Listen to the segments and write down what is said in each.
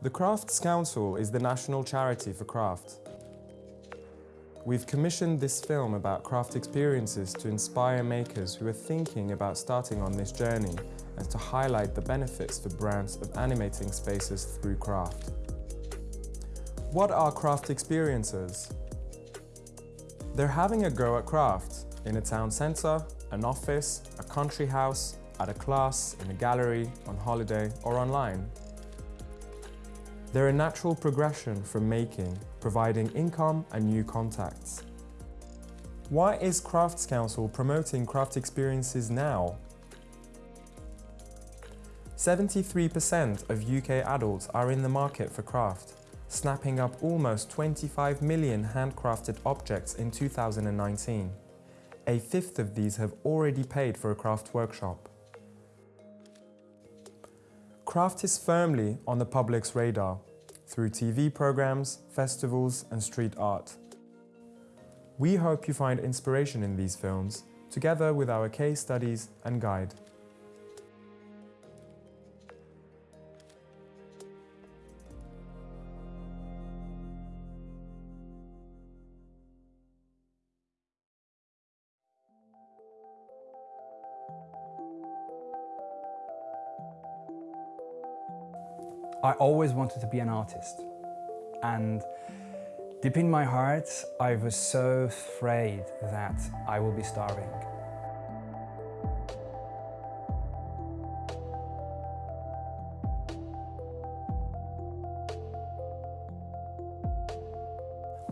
The Crafts Council is the national charity for craft. We've commissioned this film about craft experiences to inspire makers who are thinking about starting on this journey and to highlight the benefits for brands of animating spaces through craft. What are craft experiences? They're having a go at craft in a town centre, an office, a country house, at a class, in a gallery, on holiday or online. They're a natural progression from making, providing income and new contacts. Why is Crafts Council promoting craft experiences now? 73% of UK adults are in the market for craft, snapping up almost 25 million handcrafted objects in 2019. A fifth of these have already paid for a craft workshop. Craft is firmly on the public's radar through TV programs, festivals and street art. We hope you find inspiration in these films, together with our case studies and guide. I always wanted to be an artist. And deep in my heart, I was so afraid that I will be starving.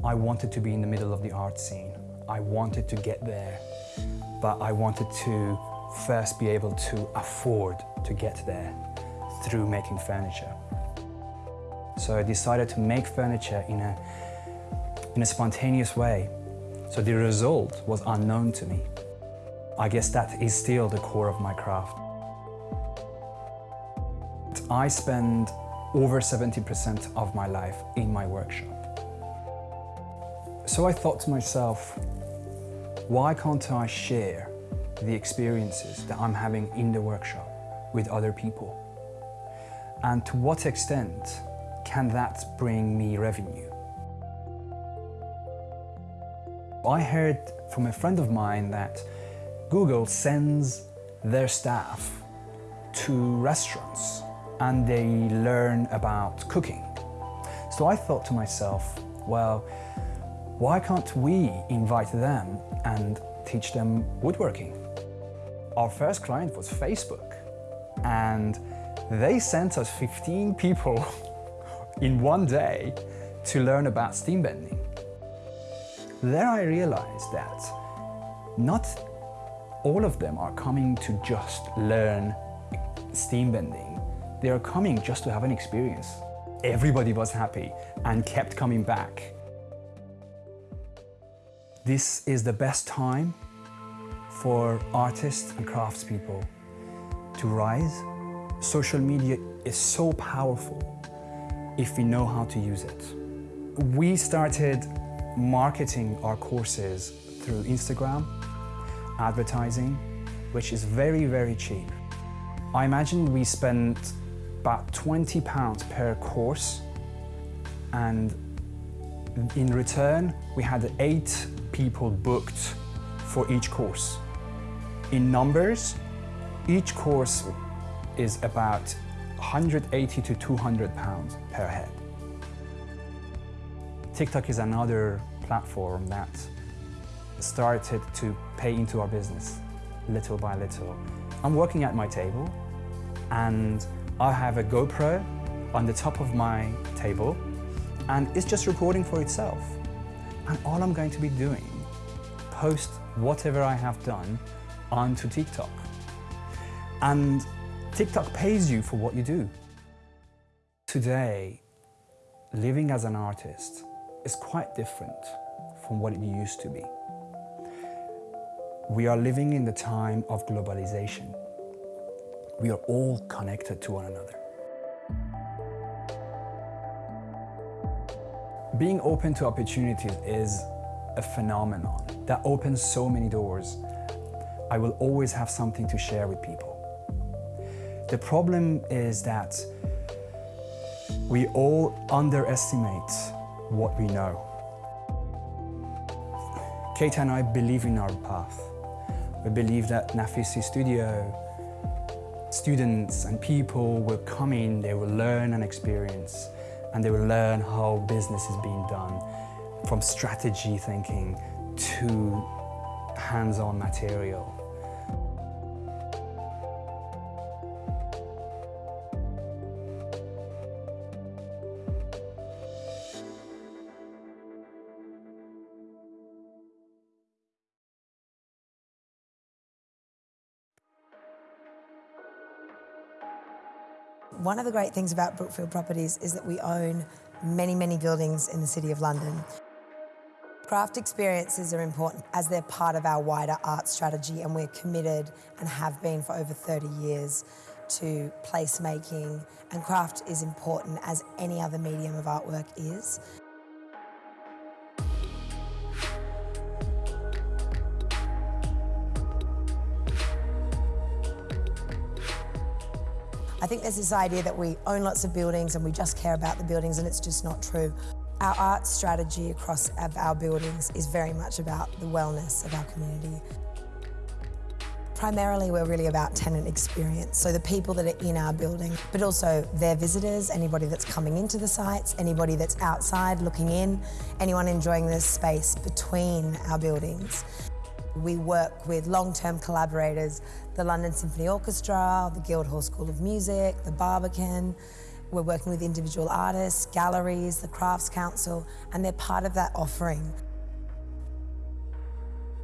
I wanted to be in the middle of the art scene. I wanted to get there, but I wanted to first be able to afford to get there through making furniture. So I decided to make furniture in a, in a spontaneous way. So the result was unknown to me. I guess that is still the core of my craft. I spend over 70% of my life in my workshop. So I thought to myself, why can't I share the experiences that I'm having in the workshop with other people? And to what extent can that bring me revenue? I heard from a friend of mine that Google sends their staff to restaurants and they learn about cooking. So I thought to myself, well, why can't we invite them and teach them woodworking? Our first client was Facebook and they sent us 15 people in one day to learn about steam bending. There I realized that not all of them are coming to just learn steam bending. They are coming just to have an experience. Everybody was happy and kept coming back. This is the best time for artists and craftspeople to rise. Social media is so powerful if we know how to use it. We started marketing our courses through Instagram, advertising, which is very, very cheap. I imagine we spent about 20 pounds per course and in return we had eight people booked for each course. In numbers, each course is about 180 to 200 pounds per head. TikTok is another platform that started to pay into our business little by little. I'm working at my table and I have a GoPro on the top of my table and it's just recording for itself. And all I'm going to be doing, post whatever I have done onto TikTok. And TikTok pays you for what you do. Today, living as an artist is quite different from what it used to be. We are living in the time of globalization. We are all connected to one another. Being open to opportunities is a phenomenon that opens so many doors. I will always have something to share with people. The problem is that We all underestimate what we know. Kate and I believe in our path. We believe that Nafisi Studio students and people will come in, they will learn and experience, and they will learn how business is being done, from strategy thinking to hands-on material. One of the great things about Brookfield Properties is that we own many, many buildings in the City of London. Craft experiences are important as they're part of our wider art strategy and we're committed and have been for over 30 years to placemaking and craft is important as any other medium of artwork is. There's this idea that we own lots of buildings and we just care about the buildings and it's just not true. Our art strategy across our buildings is very much about the wellness of our community. Primarily, we're really about tenant experience, so the people that are in our building, but also their visitors, anybody that's coming into the sites, anybody that's outside looking in, anyone enjoying the space between our buildings. We work with long-term collaborators, the London Symphony Orchestra, the Guildhall School of Music, the Barbican. We're working with individual artists, galleries, the Crafts Council, and they're part of that offering.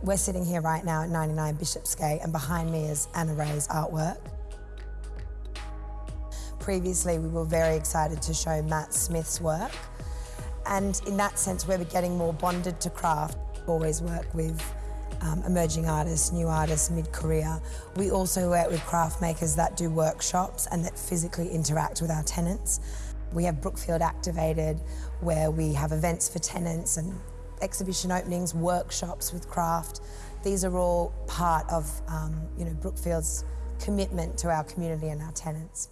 We're sitting here right now at 99 Bishopsgate, and behind me is Anna Ray's artwork. Previously, we were very excited to show Matt Smith's work, and in that sense, we're getting more bonded to craft. Always work with um, emerging artists, new artists, mid-career. We also work with craft makers that do workshops and that physically interact with our tenants. We have Brookfield Activated, where we have events for tenants and exhibition openings, workshops with craft. These are all part of um, you know, Brookfield's commitment to our community and our tenants.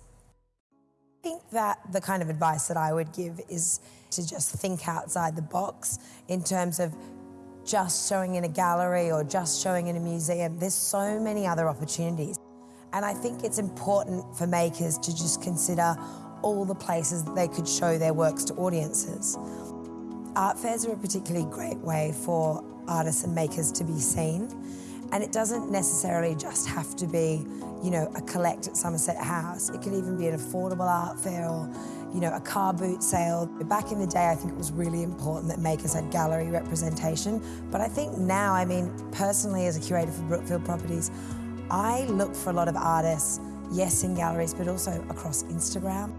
I think that the kind of advice that I would give is to just think outside the box in terms of just showing in a gallery or just showing in a museum. There's so many other opportunities. And I think it's important for makers to just consider all the places they could show their works to audiences. Art fairs are a particularly great way for artists and makers to be seen. And it doesn't necessarily just have to be, you know, a collect at Somerset House. It could even be an affordable art fair or you know, a car boot sale. Back in the day, I think it was really important that makers had gallery representation. But I think now, I mean, personally as a curator for Brookfield Properties, I look for a lot of artists, yes, in galleries, but also across Instagram.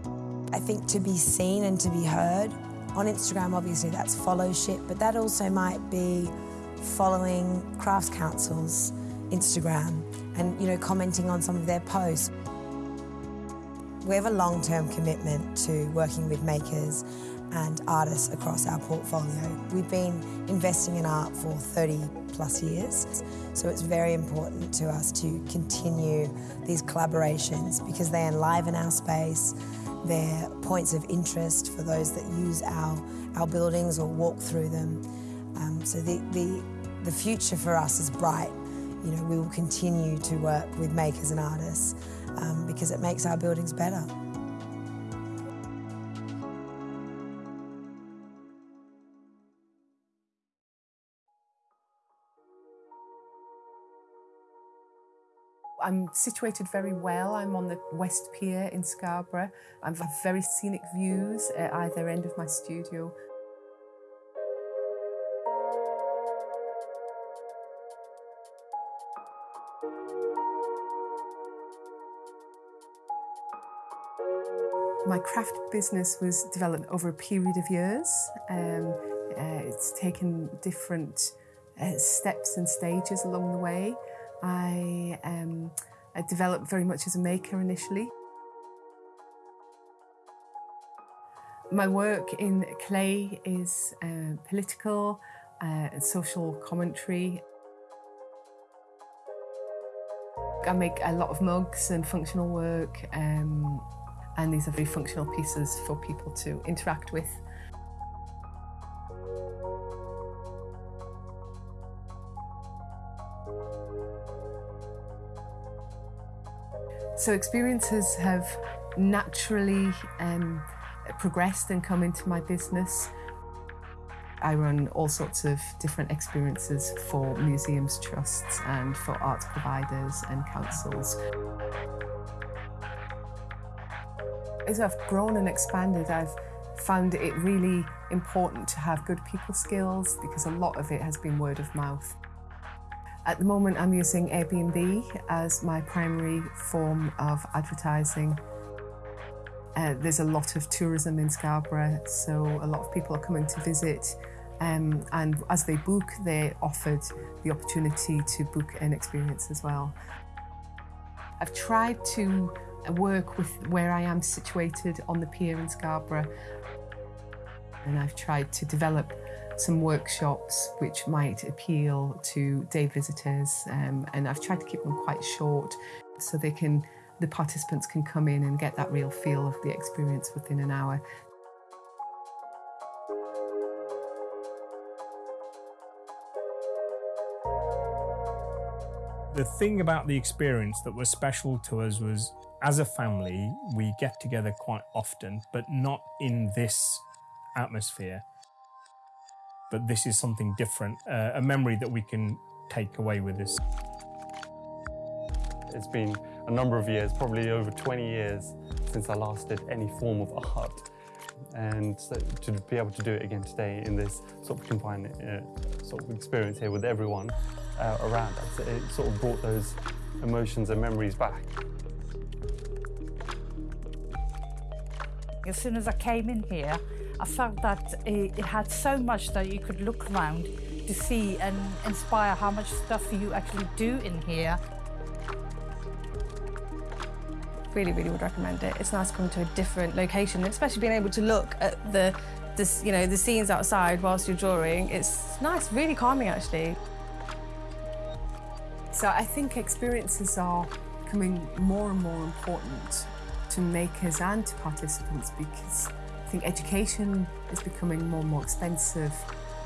I think to be seen and to be heard, on Instagram, obviously, that's followship, but that also might be following Crafts Council's Instagram and, you know, commenting on some of their posts. We have a long-term commitment to working with makers and artists across our portfolio. We've been investing in art for 30 plus years, so it's very important to us to continue these collaborations because they enliven our space, they're points of interest for those that use our, our buildings or walk through them. Um, so the, the, the future for us is bright. You know, we will continue to work with makers and artists um, because it makes our buildings better. I'm situated very well. I'm on the West Pier in Scarborough. I have very scenic views at either end of my studio. My craft business was developed over a period of years. Um, uh, it's taken different uh, steps and stages along the way. I, um, I developed very much as a maker initially. My work in clay is uh, political, uh, social commentary. I make a lot of mugs and functional work. Um, and these are very functional pieces for people to interact with. So experiences have naturally um, progressed and come into my business. I run all sorts of different experiences for museums, trusts and for arts providers and councils. As I've grown and expanded, I've found it really important to have good people skills because a lot of it has been word of mouth. At the moment, I'm using Airbnb as my primary form of advertising. Uh, there's a lot of tourism in Scarborough, so a lot of people are coming to visit. Um, and as they book, they're offered the opportunity to book an experience as well. I've tried to work with where I am situated on the pier in Scarborough, and I've tried to develop some workshops which might appeal to day visitors um, and I've tried to keep them quite short so they can the participants can come in and get that real feel of the experience within an hour. The thing about the experience that was special to us was as a family, we get together quite often, but not in this atmosphere but this is something different, uh, a memory that we can take away with us. It's been a number of years, probably over 20 years, since I last did any form of art. And so to be able to do it again today in this sort of confined uh, sort of experience here with everyone uh, around, it sort of brought those emotions and memories back. As soon as I came in here, I felt that it, it had so much that you could look around to see and inspire how much stuff you actually do in here. Really, really would recommend it. It's nice to come to a different location, especially being able to look at the, the, you know, the scenes outside whilst you're drawing. It's nice, really calming actually. So I think experiences are becoming more and more important to makers and to participants because I think education is becoming more and more expensive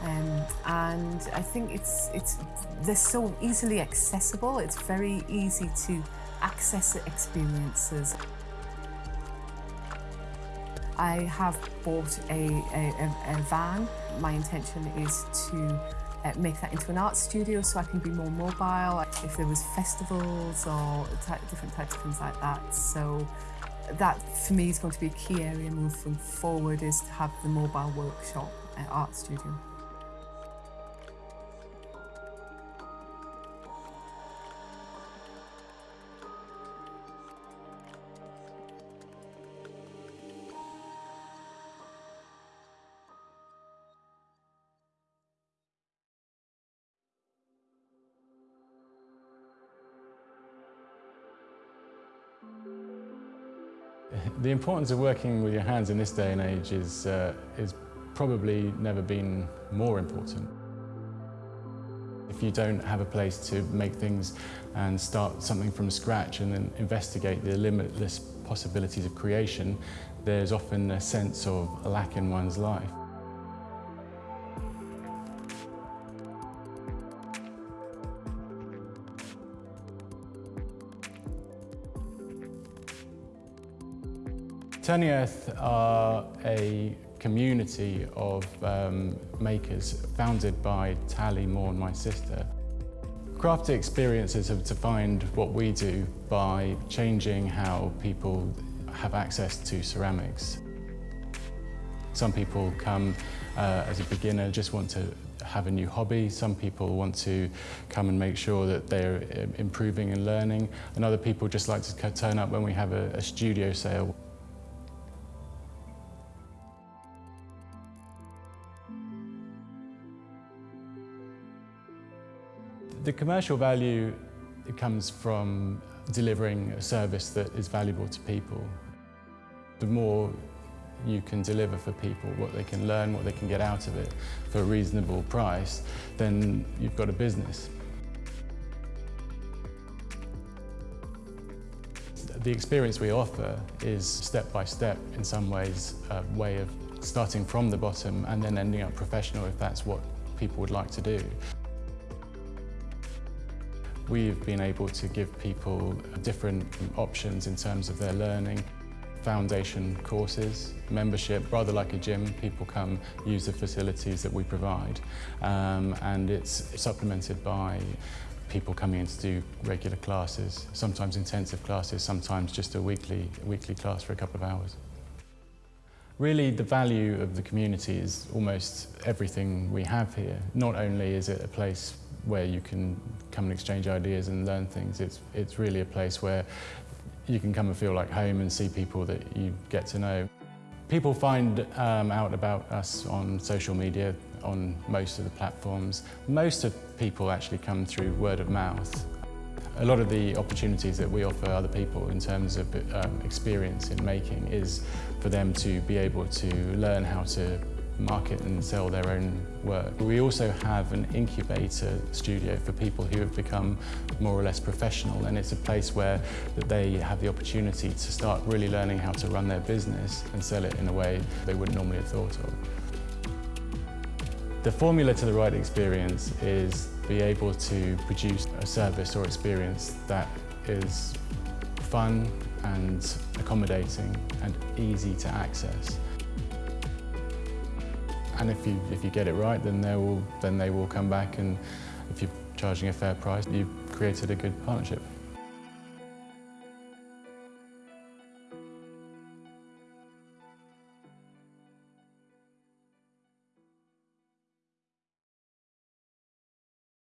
um, and I think it's it's they're so easily accessible. It's very easy to access experiences. I have bought a, a, a van. My intention is to uh, make that into an art studio so I can be more mobile if there was festivals or different types of things like that. So that for me is going to be a key area moving forward is to have the mobile workshop at Art Studio. The importance of working with your hands in this day and age is, uh, is probably never been more important. If you don't have a place to make things and start something from scratch and then investigate the limitless possibilities of creation, there's often a sense of a lack in one's life. Turning Earth are a community of um, makers founded by Tally Moore and my sister. Crafty experiences have defined what we do by changing how people have access to ceramics. Some people come uh, as a beginner, just want to have a new hobby. Some people want to come and make sure that they're uh, improving and learning. And other people just like to turn up when we have a, a studio sale. The commercial value comes from delivering a service that is valuable to people. The more you can deliver for people, what they can learn, what they can get out of it for a reasonable price, then you've got a business. The experience we offer is step by step, in some ways, a way of starting from the bottom and then ending up professional if that's what people would like to do. We've been able to give people different options in terms of their learning, foundation courses, membership, rather like a gym, people come use the facilities that we provide um, and it's supplemented by people coming in to do regular classes, sometimes intensive classes, sometimes just a weekly, weekly class for a couple of hours. Really, the value of the community is almost everything we have here. Not only is it a place where you can come and exchange ideas and learn things, it's, it's really a place where you can come and feel like home and see people that you get to know. People find um, out about us on social media, on most of the platforms. Most of people actually come through word of mouth. a lot of the opportunities that we offer other people in terms of um, experience in making is for them to be able to learn how to market and sell their own work. We also have an incubator studio for people who have become more or less professional and it's a place where that they have the opportunity to start really learning how to run their business and sell it in a way they wouldn't normally have thought of. The formula to the right experience is be able to produce a service or experience that is fun and accommodating and easy to access. And if you, if you get it right, then they, will, then they will come back and if you're charging a fair price, you've created a good partnership.